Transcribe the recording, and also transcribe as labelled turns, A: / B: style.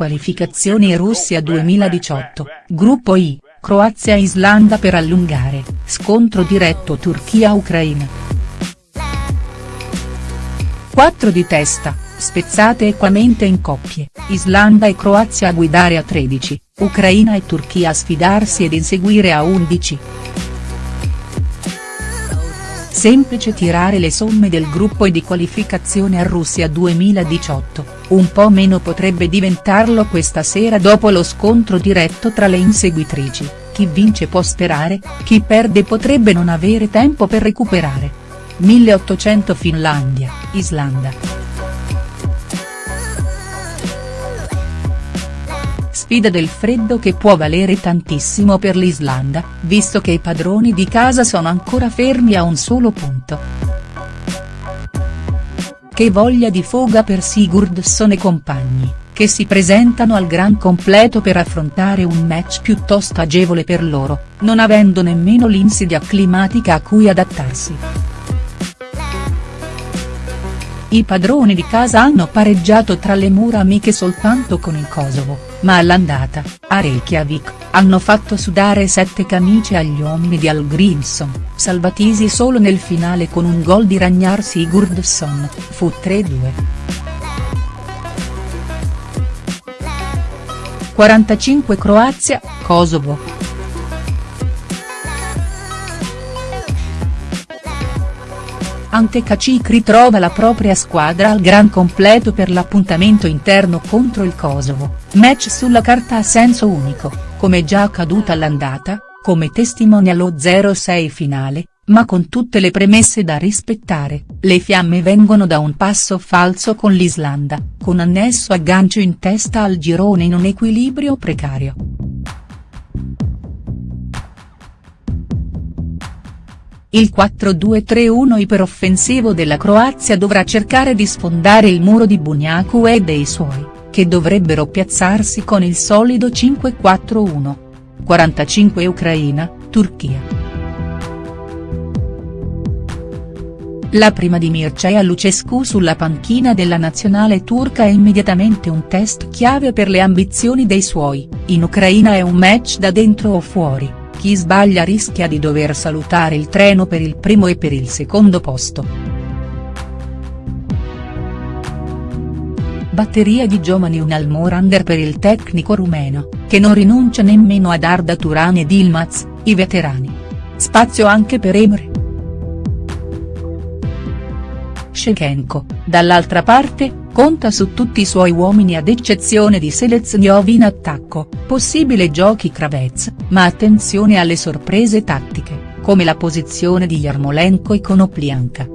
A: qualificazioni Russia 2018, gruppo I, Croazia-Islanda per allungare, scontro diretto Turchia-Ucraina. 4 di testa, spezzate equamente in coppie, Islanda e Croazia a guidare a 13, Ucraina e Turchia a sfidarsi ed inseguire a 11. Semplice tirare le somme del gruppo di qualificazione a Russia 2018, un po' meno potrebbe diventarlo questa sera dopo lo scontro diretto tra le inseguitrici, chi vince può sperare, chi perde potrebbe non avere tempo per recuperare. 1800 Finlandia, Islanda. Sfida del freddo che può valere tantissimo per l'Islanda, visto che i padroni di casa sono ancora fermi a un solo punto. Che voglia di foga per Sigurdsson e compagni, che si presentano al gran completo per affrontare un match piuttosto agevole per loro, non avendo nemmeno l'insidia climatica a cui adattarsi. I padroni di casa hanno pareggiato tra le mura amiche soltanto con il Kosovo, ma all'andata, a Reykjavik, hanno fatto sudare sette camicie agli uomini di Al Grimson, salvatisi solo nel finale con un gol di Ragnar Sigurdsson, fu 3-2. 45 Croazia, Kosovo. Ante Cacic ritrova la propria squadra al gran completo per l'appuntamento interno contro il Kosovo, match sulla carta a senso unico, come già accaduto all'andata, come testimonia lo 0-6 finale, ma con tutte le premesse da rispettare, le fiamme vengono da un passo falso con l'Islanda, con annesso aggancio in testa al girone in un equilibrio precario. Il 4-2-3-1 iperoffensivo della Croazia dovrà cercare di sfondare il muro di Bunyaku e dei suoi, che dovrebbero piazzarsi con il solido 5-4-1. 45 Ucraina, Turchia. La prima di Mircea Lucescu sulla panchina della nazionale turca è immediatamente un test chiave per le ambizioni dei suoi, in Ucraina è un match da dentro o fuori chi sbaglia rischia di dover salutare il treno per il primo e per il secondo posto. Batteria di giovani un Almorander per il tecnico rumeno, che non rinuncia nemmeno ad Arda Turan ed Ilmaz, i veterani. Spazio anche per Emre. Shevchenko, dall'altra parte, conta su tutti i suoi uomini ad eccezione di Seleznov in attacco, possibile giochi Kravets, ma attenzione alle sorprese tattiche, come la posizione di Yarmolenko e Konoplianka.